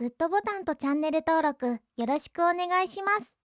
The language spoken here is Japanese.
グッドボタンとチャンネル登録よろしくお願いします。